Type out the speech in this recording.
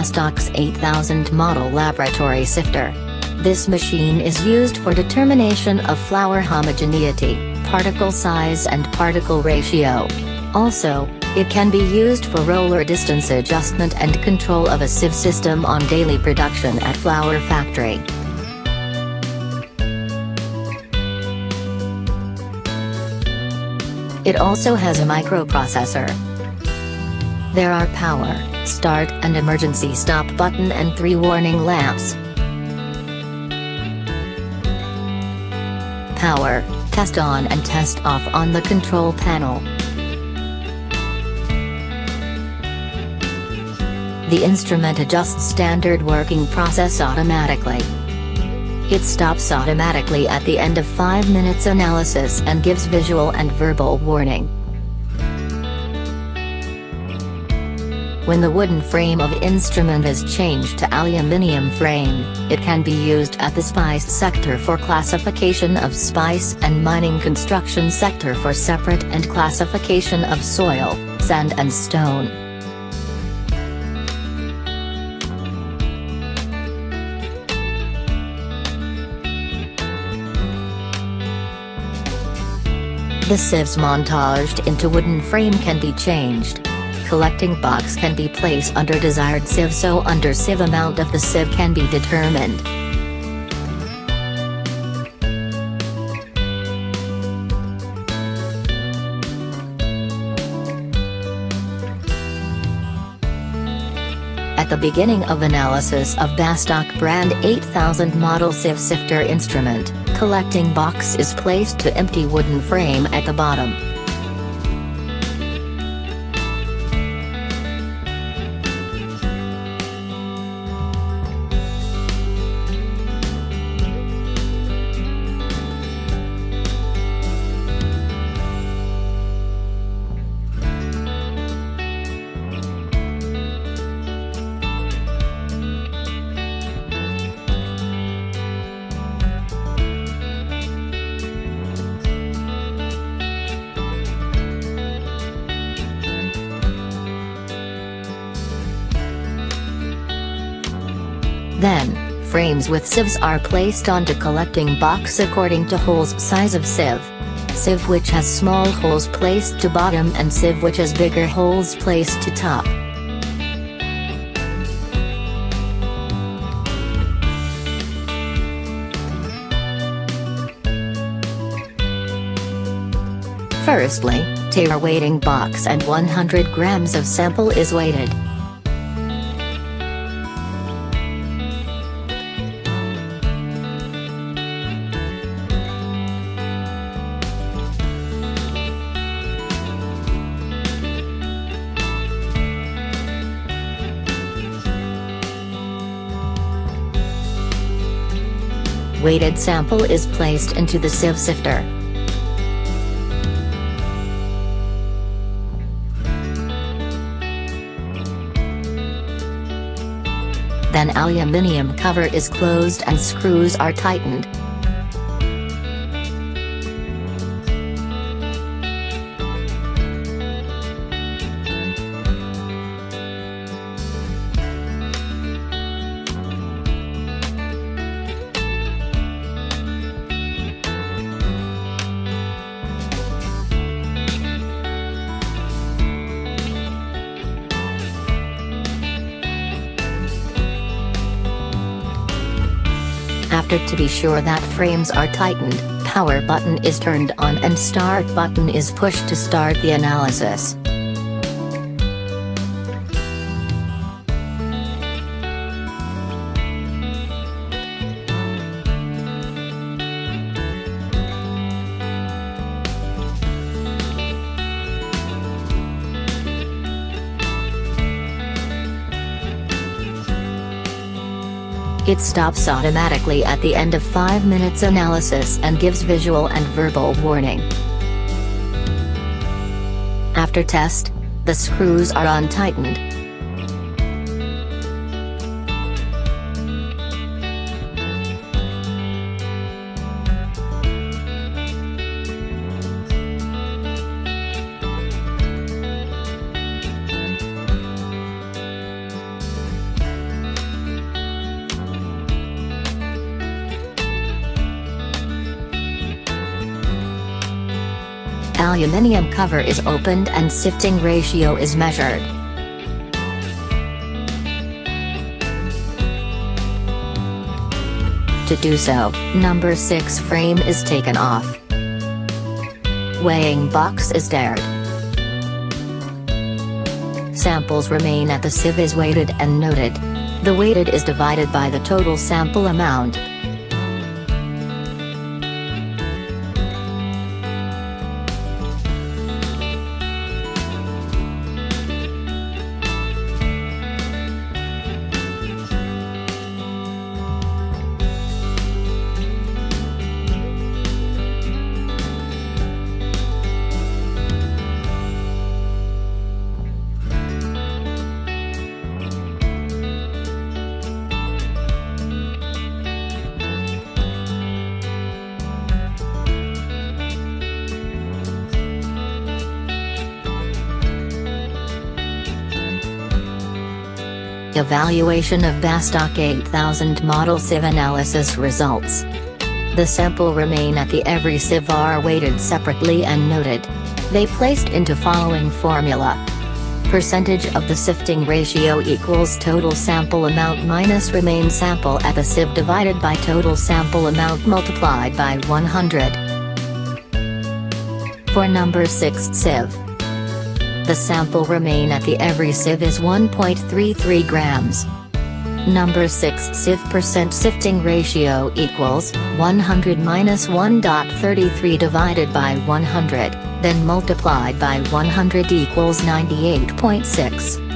Bastak's 8000 model laboratory sifter. This machine is used for determination of flour homogeneity, particle size and particle ratio. Also, it can be used for roller distance adjustment and control of a sieve system on daily production at flour factory. It also has a microprocessor. There are power, start and emergency stop button and three warning lamps. Power, test on and test off on the control panel. The instrument adjusts standard working process automatically. It stops automatically at the end of 5 minutes analysis and gives visual and verbal warning. When the wooden frame of instrument is changed to aluminium frame, it can be used at the spice sector for classification of spice and mining construction sector for separate and classification of soil, sand and stone. The sieves montaged into wooden frame can be changed. Collecting box can be placed under desired sieve so under sieve amount of the sieve can be determined. At the beginning of analysis of Bastak brand 8000 model sieve sifter instrument, collecting box is placed to empty wooden frame at the bottom. Then, frames with sieves are placed onto collecting box according to holes size of sieve. Sieve which has small holes placed to bottom and sieve which has bigger holes placed to top. Firstly, tare weighting box and 100 grams of sample is weighted. Weighted sample is placed into the sieve sifter. Then aluminium cover is closed and screws are tightened. To be sure that frames are tightened, power button is turned on and start button is pushed to start the analysis. It stops automatically at the end of 5 minutes analysis and gives visual and verbal warning. After test, the screws are untightened, aluminium cover is opened and sifting ratio is measured. To do so, number 6 frame is taken off. Weighing box is tared. Samples remain at the sieve is weighted and noted. The weighted is divided by the total sample amount. Evaluation of Bastak 8000 model sieve analysis results. The sample remain at the every sieve are weighted separately and noted. They placed into following formula. Percentage of the sifting ratio equals total sample amount minus remain sample at the sieve divided by total sample amount multiplied by 100. For number 6 sieve. The sample remain at the every sieve is 1.33 grams. Number 6 sieve percent sifting ratio equals 100 minus 1.33 divided by 100, then multiplied by 100 equals 98.6.